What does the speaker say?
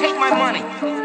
Take my money.